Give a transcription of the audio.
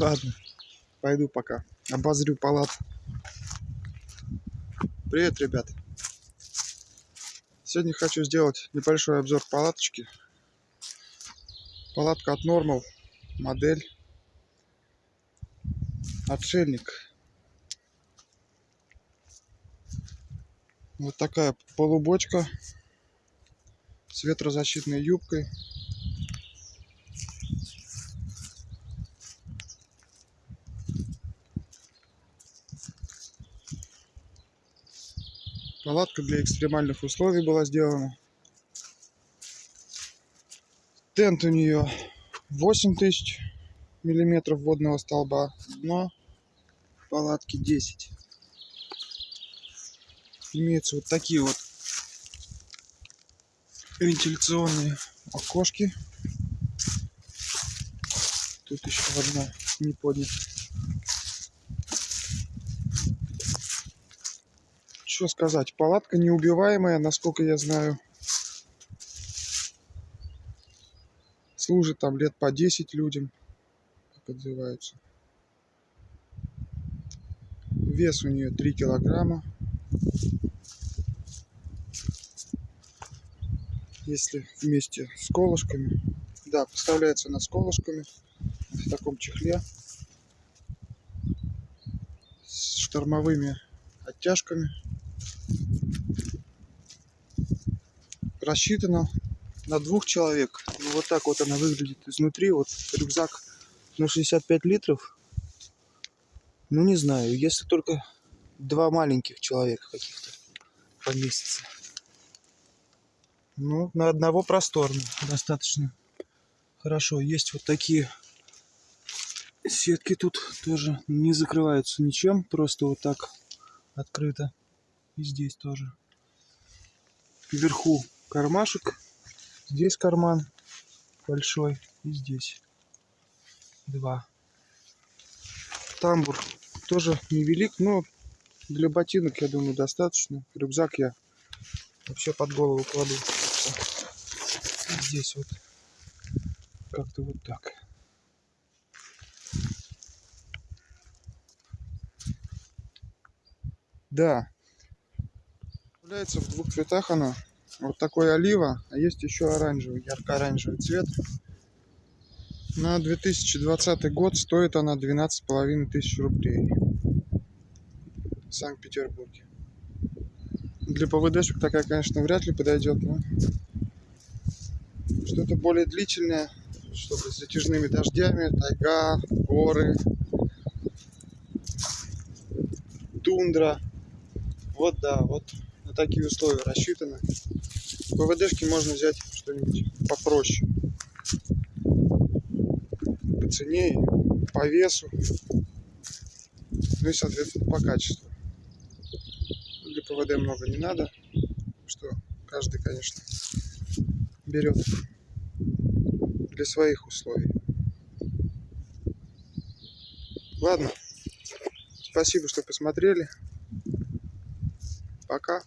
Ладно, пойду пока. Обозрю палат. Привет, ребят. Сегодня хочу сделать небольшой обзор палаточки. Палатка от Normal, модель Отшельник. Вот такая полубочка с ветрозащитной юбкой. Палатка для экстремальных условий была сделана. Тент у нее 8000 миллиметров водного столба. Дно палатки 10. Имеются вот такие вот вентиляционные окошки. Тут еще одна не поднята. Что сказать, палатка неубиваемая, насколько я знаю. Служит там лет по 10 людям, как отзываются. Вес у нее 3 килограмма. Если вместе с колышками. Да, поставляется она с колышками в таком чехле с штормовыми оттяжками. Рассчитана на двух человек. Ну, вот так вот она выглядит изнутри. Вот рюкзак на 65 литров. Ну, не знаю, если только два маленьких человека каких-то поместится. Ну, на одного просторно достаточно. Хорошо, есть вот такие сетки тут тоже не закрываются ничем, просто вот так открыто. И здесь тоже. Вверху кармашек, здесь карман большой и здесь два. Тамбур тоже невелик, но для ботинок, я думаю, достаточно. Рюкзак я вообще под голову кладу. Здесь вот как-то вот так. Да. Является в двух цветах она. Вот такой олива, а есть еще оранжевый, ярко-оранжевый цвет. На 2020 год стоит она 12,5 тысяч рублей в Санкт-Петербурге. Для ПВДшек такая, конечно, вряд ли подойдет, но что-то более длительное, чтобы с затяжными дождями, тайга, горы, тундра. Вот да, вот такие условия рассчитано. ПВДшки можно взять что-нибудь попроще. По цене, по весу. Ну и, соответственно, по качеству. Для ПВД много не надо. Что каждый, конечно, берет для своих условий. Ладно. Спасибо, что посмотрели. Пока.